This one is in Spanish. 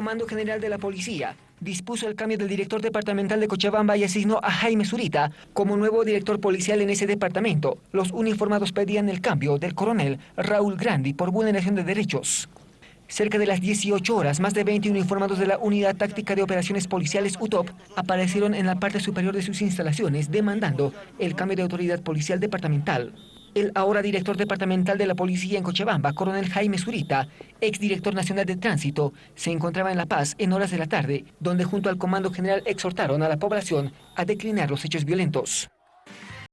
Comando General de la Policía dispuso el cambio del director departamental de Cochabamba y asignó a Jaime Zurita como nuevo director policial en ese departamento. Los uniformados pedían el cambio del coronel Raúl Grandi por vulneración de derechos. Cerca de las 18 horas, más de 20 uniformados de la Unidad Táctica de Operaciones Policiales UTOP aparecieron en la parte superior de sus instalaciones demandando el cambio de autoridad policial departamental. El ahora director departamental de la policía en Cochabamba, coronel Jaime Zurita, exdirector nacional de tránsito, se encontraba en La Paz en horas de la tarde, donde junto al comando general exhortaron a la población a declinar los hechos violentos.